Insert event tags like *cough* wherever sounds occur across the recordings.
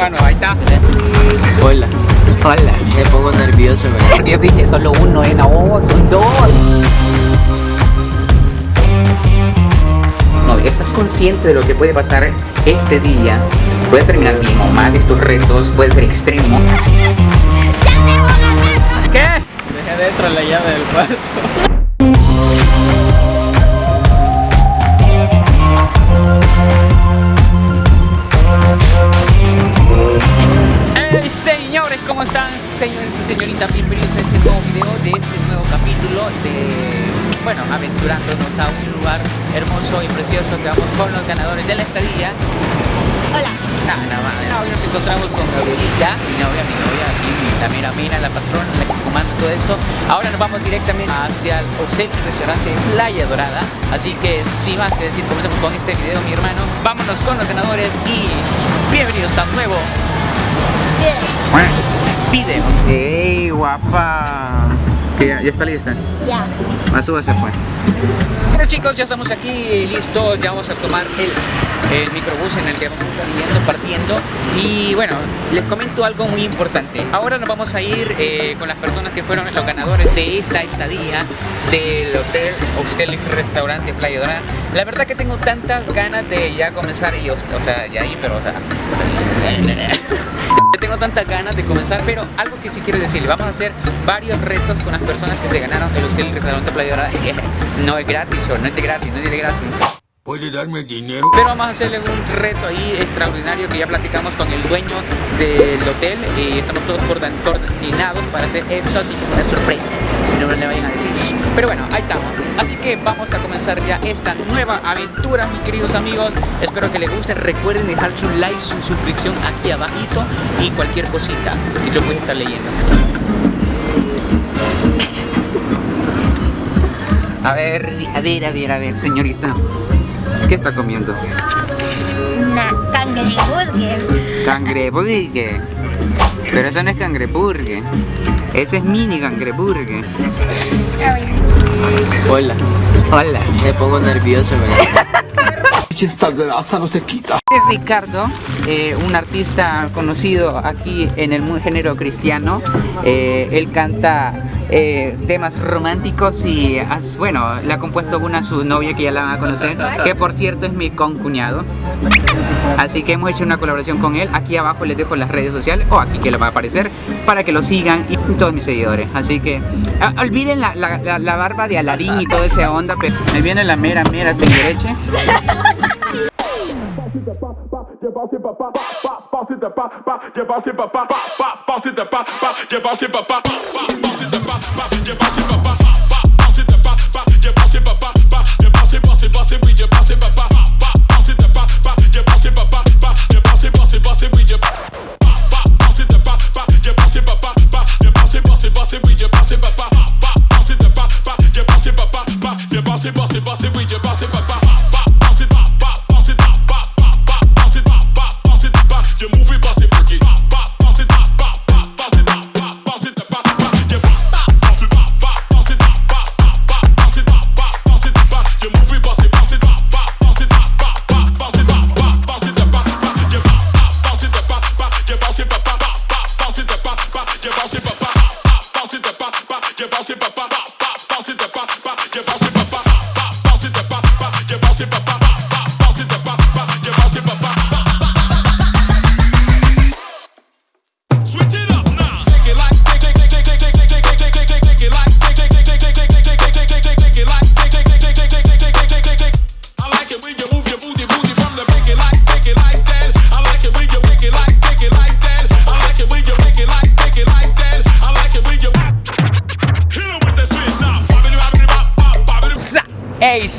hermano, ahí está. Hola. Hola. Me pongo nervioso, ¿verdad? Porque *laughs* yo dije solo uno, eh, no, son dos. No, ¿estás consciente de lo que puede pasar este día? Puede terminar bien o mal estos retos, puede ser extremo. ¿Qué? Dejé dentro la llave del cuarto. Señores, ¿cómo están? Señores y señoritas, bienvenidos a este nuevo video de este nuevo capítulo de, bueno, aventurándonos a un lugar hermoso y precioso que vamos con los ganadores de la estadía. Hola. No, no, no, hoy nos encontramos con Gabrielita, mi novia, mi novia, aquí, la mera mina, la patrona, la que comanda todo esto. Ahora nos vamos directamente hacia el Hotel y Restaurante Playa Dorada. Así que, sin más que decir, comencemos con este video, mi hermano. Vámonos con los ganadores y bienvenidos a un nuevo video. ¡Ey, guapa! Que ya, ya está lista. Ya. La suba se fue. Bueno chicos, ya estamos aquí listos, ya vamos a tomar el, el microbús en el que vamos a yendo, partiendo y bueno, les comento algo muy importante. Ahora nos vamos a ir eh, con las personas que fueron los ganadores de esta estadía del hotel, hostel y restaurante Playa Dorada. La verdad que tengo tantas ganas de ya comenzar y, o sea, ya ir, pero o sea... *laughs* Tengo tantas ganas de comenzar, pero algo que sí quiero decirle, vamos a hacer varios retos con las personas que se ganaron el hostel y restaurante Playa Dorada. *laughs* No es gratis, no es de gratis, no es de gratis. ¿Puede darme dinero? Pero vamos a hacerle un reto ahí extraordinario que ya platicamos con el dueño del hotel y estamos todos coordinados para hacer esto así una sorpresa. Pero bueno, ahí estamos. Así que vamos a comenzar ya esta nueva aventura, mis queridos amigos. Espero que les guste. Recuerden dejar su like, su suscripción aquí abajito y cualquier cosita que yo pueda estar leyendo. A ver, a ver, a ver, a ver, señorita. ¿Qué está comiendo? Una cangreburger. Cangreburger. Pero eso no es cangreburger. Ese es mini cangreburger. Hola. Hola. Me pongo nervioso, ¿verdad? *laughs* Esta grasa no se quita. Ricardo, eh, un artista conocido aquí en el género cristiano. Eh, él canta eh, temas románticos y, bueno, le ha compuesto una a su novia que ya la van a conocer, que por cierto es mi concuñado. Así que hemos hecho una colaboración con él. Aquí abajo les dejo las redes sociales, o aquí que lo va a aparecer, para que lo sigan y todos mis seguidores. Así que ah, olviden la, la- la- barba de Alarín y toda esa onda, pero me viene la mera, mera bossy, bossy, bossy.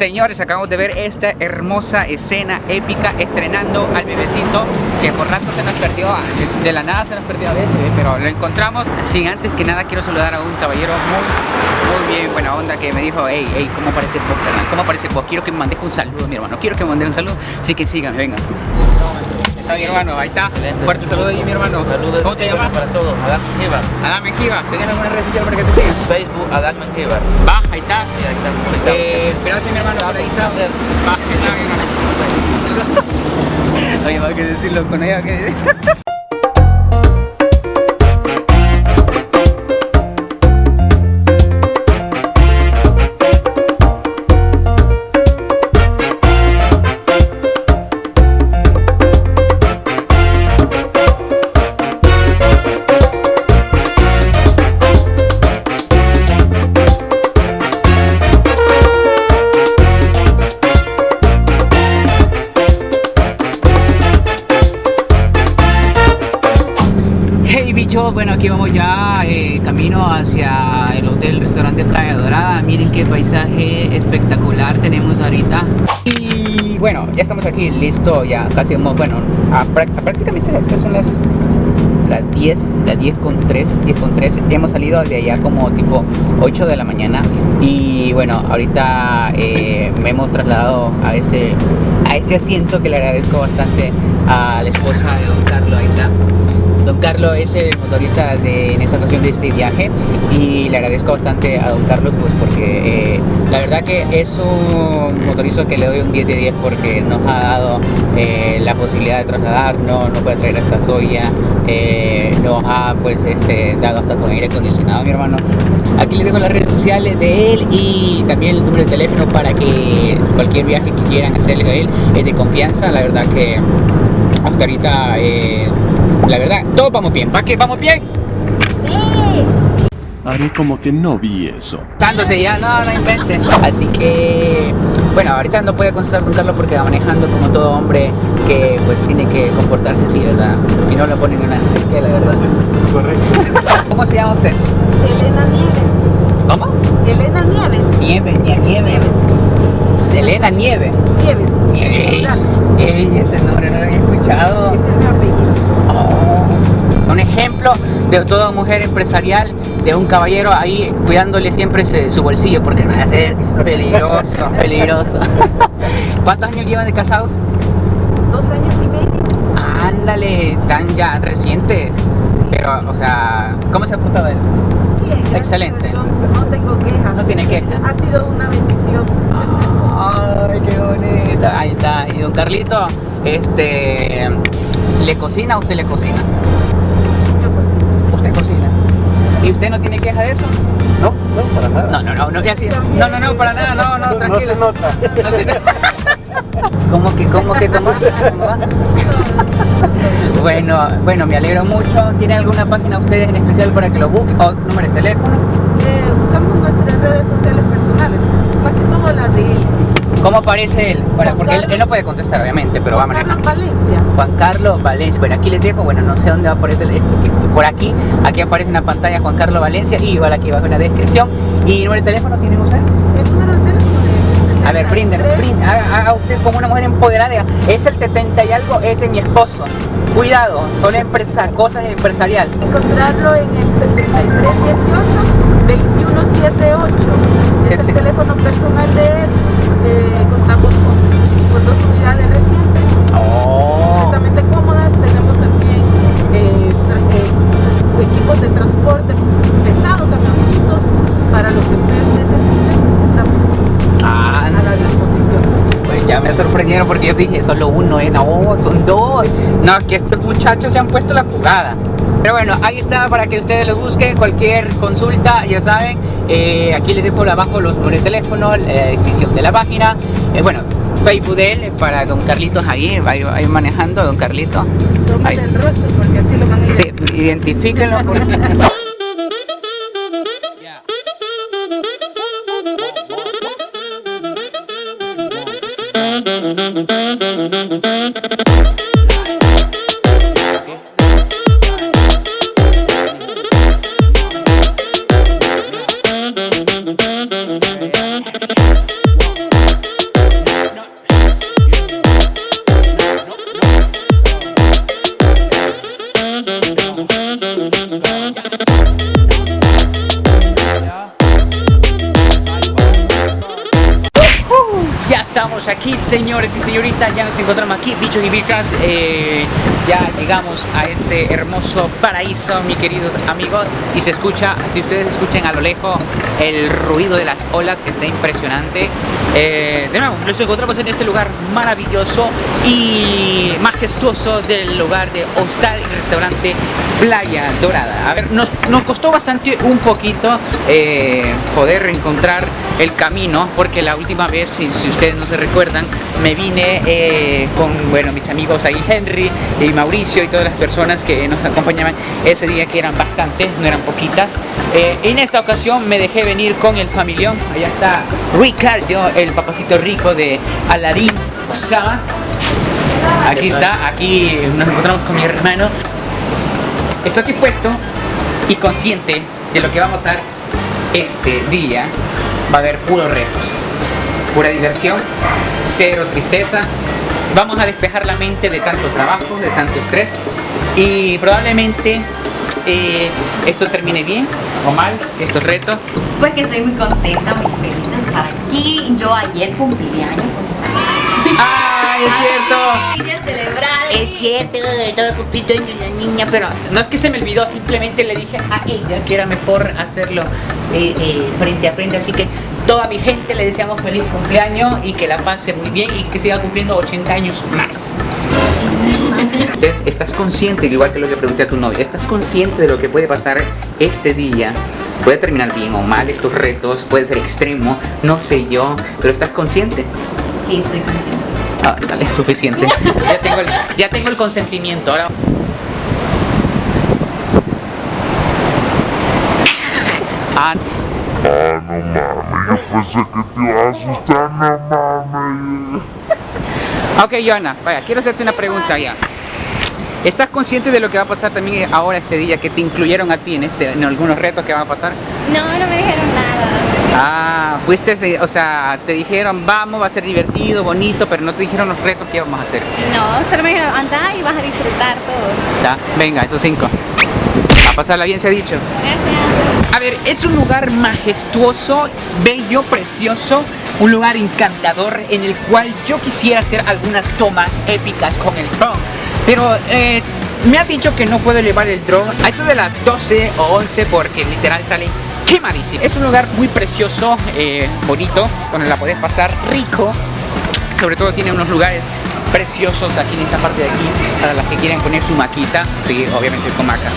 Señores, acabamos de ver esta hermosa escena épica estrenando al bebecito que por rato se nos perdió, de, de la nada se nos perdió a veces, ¿eh? pero lo encontramos. Sin antes que nada quiero saludar a un caballero muy, muy bien, buena onda que me dijo, hey, hey, ¿cómo parece vos? ¿Cómo parece vos? Quiero que me mandes un saludo, mi hermano, quiero que me mandes un saludo, así que sigan, venga. Está mi hermano, ahí está. Fuerte saludo ahí, mi hermano. Saludos ¿Cómo te llamas? para todos. Adán Menjivar. Adam Mejiva, ¿tenés alguna red social para que te sigan? Facebook, Adán Menjivar. Va, ahí está. Sí, ahí están conectados. Eh, gracias mi hermano por ahí está. Va, genial, mi hermano. *laughs* Oye, va a que decirlo con ella que. Listo, ya casi como, bueno, a a prácticamente son las las 10, las 10 con 3, 10 con 3. Hemos salido de allá como tipo 8 de la mañana y bueno, ahorita eh, me hemos trasladado a este, a este asiento que le agradezco bastante a la esposa de Don Carlos, ahí está. Don Carlos es el motorista de, en esta ocasión de este viaje y le agradezco bastante a Don Carlos pues porque eh, la verdad que es un motorista que le doy un 10 de 10 porque nos ha dado eh, la posibilidad de trasladarnos, nos puede traer hasta Soya, eh, nos ha pues este, dado hasta con aire acondicionado mi hermano. Aquí les dejo las redes sociales de él y también el número de teléfono para que cualquier viaje que quieran hacerle a él es de confianza, la verdad que hasta ahorita eh, la verdad todos vamos bien, ¿para qué vamos bien? Sí. Haré como que no vi eso. Dándose ya, no, no invente. Así que, bueno, ahorita no puede contestar Don Carlos porque va manejando como todo hombre que pues tiene que comportarse así, ¿verdad? Y no lo ponen en una que la verdad. Correcto. *laughs* ¿Cómo se llama usted? Elena Nieves. ¿Cómo? Elena Nieves. Nieve, nieve, nieve. Selena Nieve. Nieves. Nieve. Claro, Ey, ese nombre no lo había escuchado. Ese es mi apellido. Oh, un ejemplo de toda mujer empresarial, de un caballero ahí cuidándole siempre ese- su bolsillo, porque no es peligroso, *laughs* peligroso. *laughs* ¿Cuántos años llevan de casados? Dos años y medio. Ándale, tan ya recientes. Pero, o sea, ¿cómo se ha portado él? Bien, Excelente. No tengo quejas. No tiene queja. Ha sido una bendición. Ay, qué bonito. Ahí está. Y don Carlito, este, ¿le cocina o usted le cocina? Yo cocino. Usted cocina. ¿Y usted no tiene queja de eso? No, no, para nada. No, no, no, no, ya sí. No, no, no, para nada, no, no, tranquilo. No se nota. No sé. ¿Cómo que, cómo que, cómo? ¿Cómo va? Bueno, bueno, me alegro mucho. ¿Tiene alguna página ustedes en especial para que lo busquen? ¿O número de teléfono? Redes sociales personales. Más que todo las de él. ¿Cómo aparece él? Para, porque él, él no puede contestar, obviamente, pero va Juan manejando. Carlos Valencia. Juan Carlos Valencia. Bueno, aquí les dejo, bueno, no sé dónde va a aparecer esto, por aquí, aquí aparece en la pantalla Juan Carlos Valencia y igual aquí abajo en la descripción. ¿Y número de teléfono tienen ustedes? El número de teléfono A ver, brinden, 73. brinden, haga, usted como una mujer empoderada, es el 70 y algo, es de mi esposo. Cuidado, son empresa, cosas empresarial. encontrarlo en el 7318 2178. Es el teléfono personal de él. Eh, contamos con, con dos unidades recientes, Oh. completamente cómodas. Tenemos también eh, eh, equipos de transporte pesados, camioncitos, para lo que ustedes necesiten. Estamos Ah, a la disposición. pues ya me sorprendieron porque yo dije solo uno, eh, no, son dos. No, que estos muchachos se han puesto la jugada. Pero bueno, ahí está para que ustedes lo busquen. Cualquier consulta, ya saben. Eh, aquí les dejo abajo los números de teléfono, la descripción de la página. eh, bueno, Facebook de él para don Carlitos ahí, ahí, manejando, don Carlito. Ahí. Tómate el rostro porque así lo van a. Sí, identifíquenlo por *laughs* bichas. eh, ya llegamos a este hermoso paraíso, mis queridos amigos. Y se escucha, si ustedes escuchan a lo lejos, el ruido de las olas está impresionante. Eh, de nuevo, nos encontramos en este lugar maravilloso y majestuoso del lugar de hostal y restaurante Playa Dorada. A ver, nos, nos costó bastante un poquito eh, poder encontrar el camino, porque la última vez, si, si ustedes no se recuerdan, me vine eh, con, bueno, mis amigos ahí, Henry y Mauricio y todas las personas que nos acompañaban ese día, que eran bastantes, no eran poquitas. Eh, en esta ocasión me dejé venir con el familión, allá está Ricardo, el papacito rico de Aladín Osama. Aquí está, aquí nos encontramos con mi hermano. estoy aquí puesto y consciente de lo que vamos a hacer este día. Va a haber puros retos, pura diversión, cero tristeza. Vamos a despejar la mente de tanto trabajo, de tanto estrés y probablemente eh, esto termine bien o mal, estos retos. Pues que estoy muy contenta, muy feliz de estar aquí. Yo ayer cumplí años. ¡Ay, es cierto! Quería celebrar. Es cierto, estaba cumpliendo de una niña, pero no es que se me olvidó, simplemente le dije a ella que era mejor hacerlo eh, eh, frente a frente, así que toda mi gente le deseamos feliz cumpleaños y que la pase muy bien y que siga cumpliendo 80 años más. ¿Estás consciente, igual que lo que pregunté a tu novia, estás consciente de lo que puede pasar este día? Puede terminar bien o mal estos retos, puede ser extremo, no sé yo, pero ¿estás consciente? Sí, estoy consciente. Ah, dale, es suficiente. *laughs* Ya tengo el, ya tengo el consentimiento. Ahora. Ah, Ok, Joana, vaya, quiero hacerte una pregunta ya. ¿Estás consciente de lo que va a pasar también ahora este día, que te incluyeron a ti en, este, en algunos retos que van a pasar? No, no me dijeron nada. Ah, fuiste, eh, o sea, te dijeron vamos, va a ser divertido, bonito, pero no te dijeron los retos que íbamos a hacer. No, solo me dijeron anda y vas a disfrutar todo. Ya, venga, esos cinco. A pasarla bien se ha dicho. Gracias. A ver, es un lugar majestuoso, bello, precioso, un lugar encantador en el cual yo quisiera hacer algunas tomas épicas con el drone. Pero eh, me ha dicho que no puedo llevar el drone a eso de las 12 o 11 porque literal sale quemadísimo. Es un lugar muy precioso, eh, bonito, donde la podés pasar rico. Sobre todo tiene unos lugares preciosos aquí en esta parte de aquí para las que quieren poner su maquita. Sí, obviamente con maca.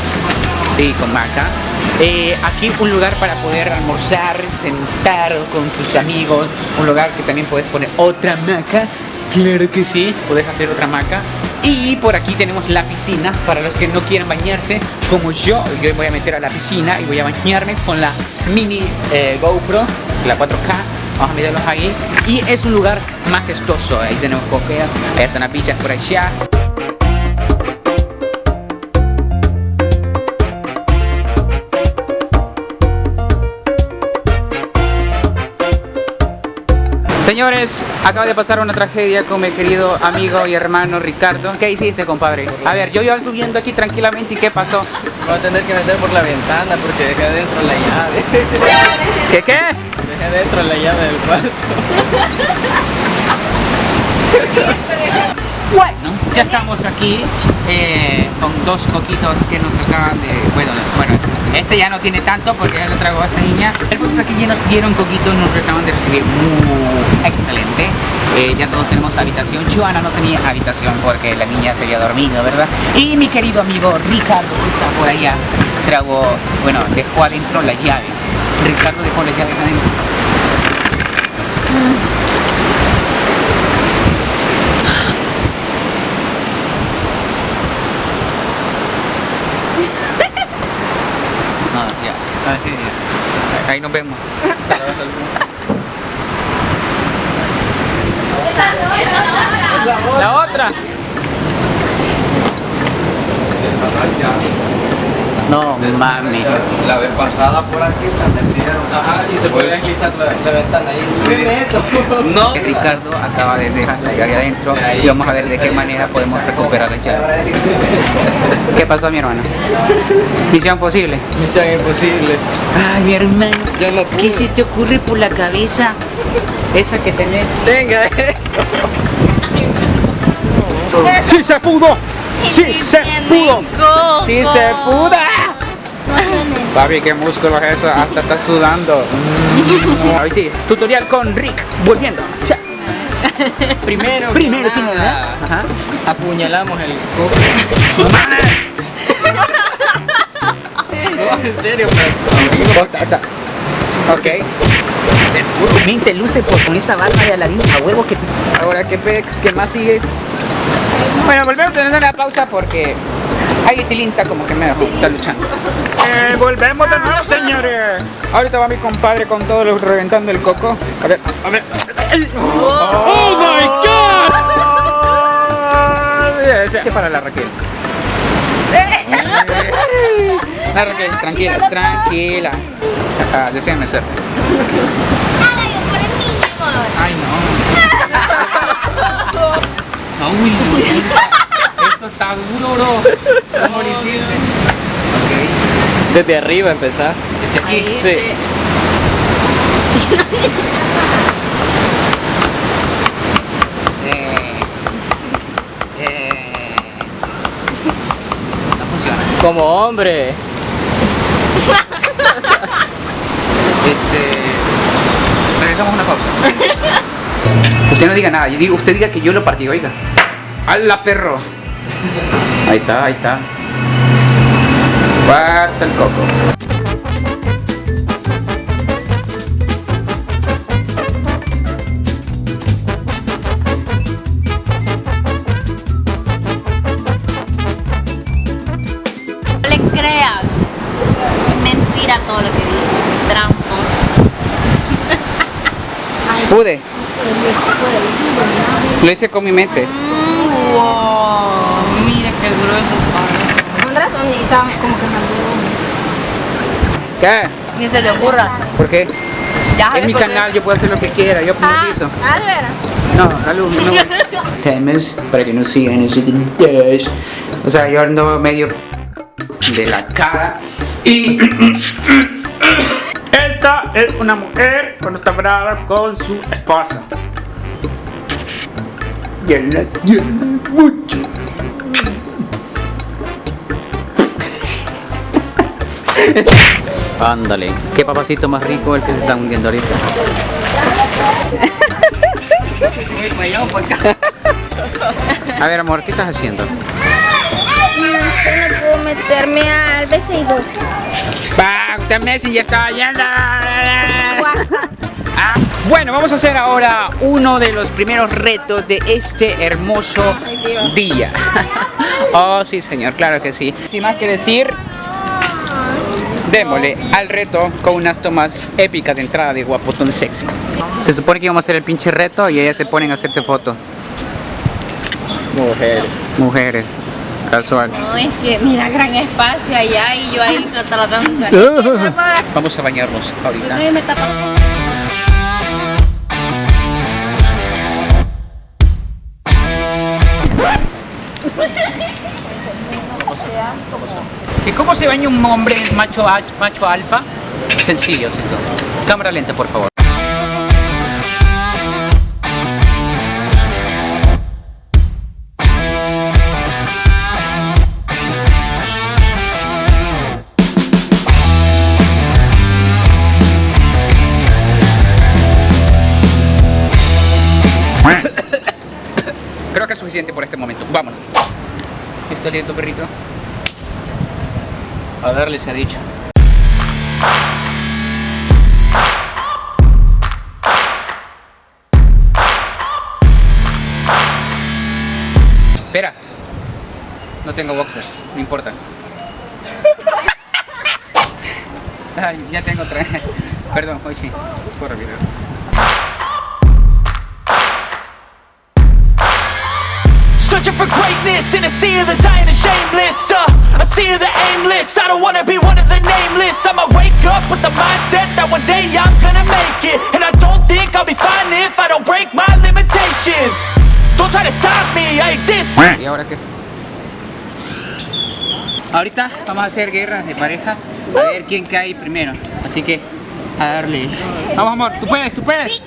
Sí, con maca. Eh, aquí un lugar para poder almorzar, sentar con sus amigos. Un lugar que también puedes poner otra maca. Claro que sí, puedes hacer otra maca. Y por aquí tenemos la piscina para los que no quieran bañarse como yo. Yo voy a meter a la piscina y voy a bañarme con la mini eh, GoPro, la 4K. Vamos a mirarlos ahí. Y es un lugar majestuoso. Ahí tenemos coqueas, ahí están las pichas por allá. Señores, acaba de pasar una tragedia con mi querido amigo y hermano Ricardo. ¿Qué hiciste, compadre? A ver, yo iba subiendo aquí tranquilamente y ¿qué pasó? Voy a tener que meter por la ventana porque dejé adentro la llave. ¿Qué qué? Dejé adentro la llave del cuarto. *laughs* Bueno, ya estamos aquí eh, con dos coquitos que nos acaban de... Bueno, bueno, este ya no tiene tanto porque ya lo tragó a esta niña. El punto es que ya nos dieron coquitos, nos acaban de recibir muy excelente. Eh, ya todos tenemos habitación. Joana no tenía habitación porque la niña se había dormido, ¿verdad? Y mi querido amigo Ricardo, que está por allá, tragó, bueno, dejó adentro la llave. Ricardo dejó las llaves adentro. No, ya. Ah, sí, ya. Ahí nos vemos. La otra. No, mami. La vez pasada por aquí se metieron. Ajá, y se puede deslizar la, la ventana ahí. No. Ricardo acaba de dejar la llave adentro y vamos a ver de qué manera podemos recuperar la *laughs* llave. ¿Qué pasó mi hermano? Misión posible. Misión imposible. Ay, mi hermano, Ya no ¿qué se te ocurre por la cabeza? Esa que tenés. Venga, eso. ¡Sí se pudo! ¡Sí se pudo! ¡Sí se pudo! Papi, qué músculos eso, hasta está sudando. *laughs* Ahí sí, tutorial con Rick, volviendo. Cha. Primero, Primero que nada, nada, ajá. apuñalamos el coco. No, *laughs* en serio, pero. Ok. Men, te luce por con esa barba de Aladín a huevo que... Ahora, ¿qué pex? ¿Qué más sigue? Bueno, volvemos a tener una pausa porque... Ahí Tilinta como que me está luchando. Eh, volvemos de nuevo, señores. Ahorita va mi compadre con todo lo reventando el coco. A ver, a ver. ¡Oh, my God! Ese para la Raquel. *laughs* No, Raquel, tranquila, tranquila. Ah, deséame suerte. Ay, no. *laughs* Uy, esto está duro, bro. ¿Cómo lo hiciste? Ok, Desde arriba empezar. desde aquí. Ahí, Sí. *laughs* Eh, eh, no funciona. Como hombre. *laughs* Este. Regresamos a una pausa. *laughs* Usted no diga nada, yo digo, usted diga que yo lo partí, oiga. ¡Hala, perro! Ahí está, ahí está. Cuarta el coco. No le crean. Mentira todo lo que dicen. Es trampa. Pude. Lo hice con mi mente. Wow, mira qué grueso está. Con razón, y está como que ¿Qué? Ni se te ocurra. ¿Por qué? Ya mi canal, yo puedo hacer lo que quiera, yo monetizo. Ah, de veras. No, alumno, no. *laughs* Temes para que no sigan ese interés. O sea, yo ando medio de la cara. Y. *coughs* Esta es una mujer cuando está brava con su esposa. Y él la quiere mucho. Ándale, qué papacito más rico el que se está hundiendo ahorita. A ver, amor, ¿qué estás haciendo? Yo no puedo meterme al BC2. Va, usted Messi ya está yendo. Bueno, vamos a hacer ahora uno de los primeros retos de este hermoso día. *laughs* Oh, sí, señor, claro que sí. Sin más que decir, démosle al reto con unas tomas épicas de entrada de guapotón sexy. Se supone que íbamos a hacer el pinche reto y ellas se ponen a hacerte fotos. Mujer. Mujeres, casual. No, es que mira, gran espacio allá y yo ahí tratando de salir. Vamos a bañarnos ahorita. ¿Cómo se baña un hombre macho, ach- macho alfa? Sencillo, sencillo. Cámara lenta, por favor. Creo que es suficiente por este momento. Vámonos. ¿Está listo, perrito? A darle se ha dicho. Espera. No tengo boxer, no importa. *laughs* Ya tengo otra. Perdón, hoy sí. Corre, video. Searching for greatness in a sea of the dying and shameless uh, A sea of the aimless I don't wanna be one of the nameless I'ma wake up with the mindset that one day I'm gonna make it And I don't think I'll be fine if I don't break my limitations Don't try to stop me, I exist ¿Y ahora qué? Ahorita vamos a hacer guerra de pareja a ver quién cae primero. Así que a darle. Vamos amor, tú puedes, tú puedes.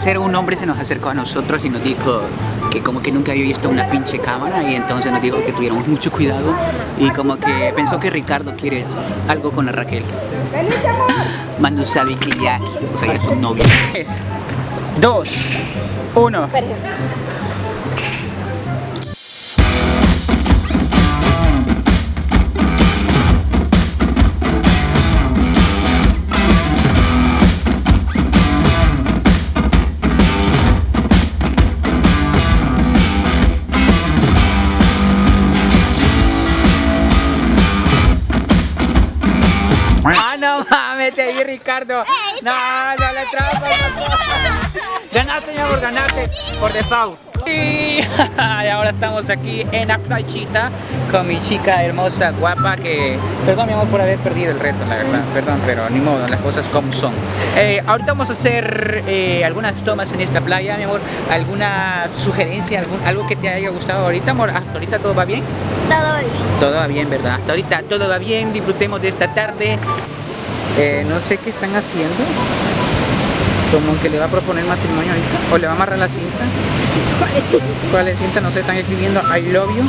Parecer un hombre se nos acercó a nosotros y nos dijo que como que nunca había visto una pinche cámara y entonces nos dijo que tuviéramos mucho cuidado y como que pensó que Ricardo quiere algo con la Raquel. Manu sabe que ya, o sea, ya es un novio. 3, 2, 1. Ricardo. No, no le trampa. Ganaste, mi amor, ganaste. Por default. *laughs* Y ahora estamos aquí en la playita con mi chica hermosa, guapa, que... Perdón, mi amor, por haber perdido el reto, la verdad. Perdón, pero ni modo, las cosas como son. Eh, ahorita vamos a hacer eh, algunas tomas en esta playa, mi amor. ¿Alguna sugerencia, algún, algo que te haya gustado ahorita, amor? ¿Hasta ahorita todo va bien? Todo bien. Todo va bien, ¿verdad? Hasta ahorita todo va bien, disfrutemos de esta tarde. Eh, no sé qué están haciendo. Como que le va a proponer matrimonio ahorita. O le va a amarrar la cinta. ¿Cuál es cinta? No sé, están escribiendo I love you.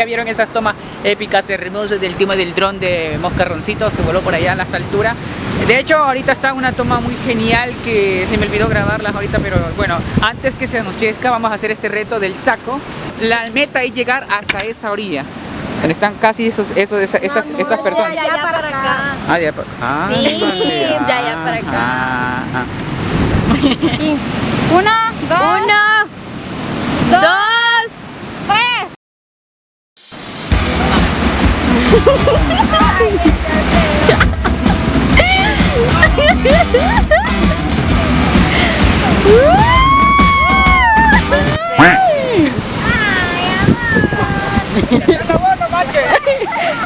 Ya vieron esas tomas épicas, hermosas del tema del dron de Moscarroncitos que voló por allá a las alturas. De hecho, ahorita está una toma muy genial que se me olvidó grabarlas ahorita, pero bueno, antes que se anochezca vamos a hacer este reto del saco. La meta es llegar hasta esa orilla. Donde están casi esos, esos, esas, esas, esas personas. De allá para acá. Ah, de allá para ah, Sí, vale, de allá para acá. ah, ah. *laughs* Uno, dos. Uno, dos.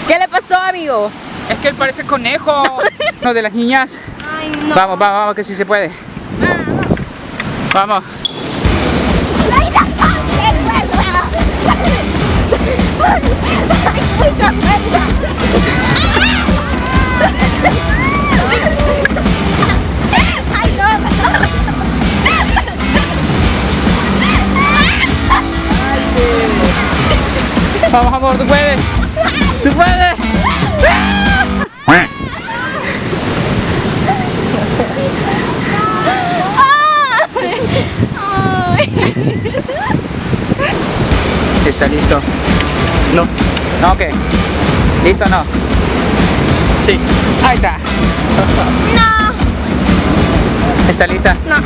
¿Qué le pasó, amigo? Es que él parece conejo. *laughs* Uno de las niñas. Ay, no. Vamos, vamos, vamos, que sí se puede. Vamos. Vamos, amor, tú puedes. Tú puedes. ¿Está listo? No. ¿No qué? ¿Listo o no? Sí. Ahí está. *laughs* No. ¿Está lista? No.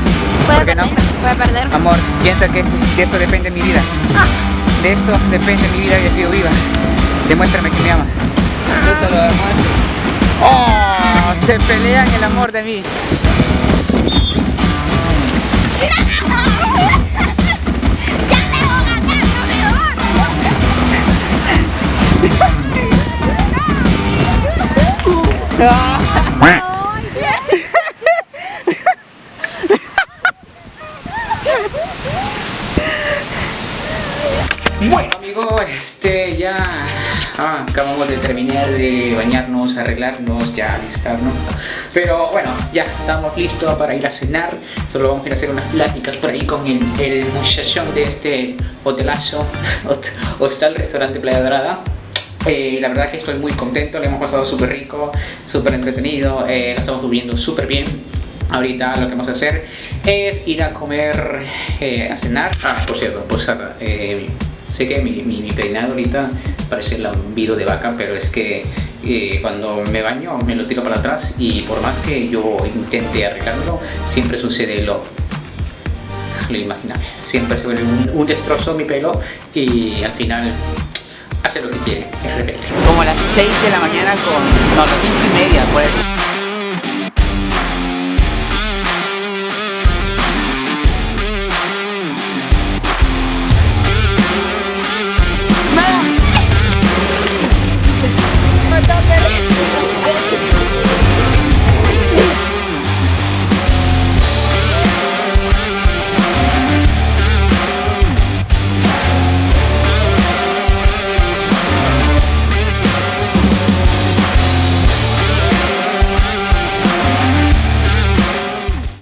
Voy ¿Por qué no? perder. Voy a perder. Amor, piensa que de esto depende mi vida. De esto depende mi vida y estoy viva. Demuéstrame que me amas. Yo te lo demuestro. ¡Oh! Se pelean el amor de mí. *laughs* Bueno amigos, este ya ah, acabamos de terminar de bañarnos, arreglarnos, ya alistarnos. Pero bueno, ya estamos listos para ir a cenar. Solo vamos a ir a hacer unas pláticas por ahí con el, el muchachón de este hotelazo *laughs* Hostal Restaurante Playa Dorada la verdad que estoy muy contento, le hemos pasado súper rico, súper entretenido, eh, estamos durmiendo súper bien. Ahorita lo que vamos a hacer es ir a comer, eh, a cenar. Ah, por cierto, pues sé que mi, peinado ahorita parece lambido de vaca, pero es que eh, cuando me baño me lo tiro para atrás y por más que yo intente arreglarlo, siempre sucede lo lo imaginable. Siempre se vuelve un, un destrozo mi pelo y al final hace lo que quiere, es rebelde. Como a las 6 de la mañana con... no, las 5 y media, pues.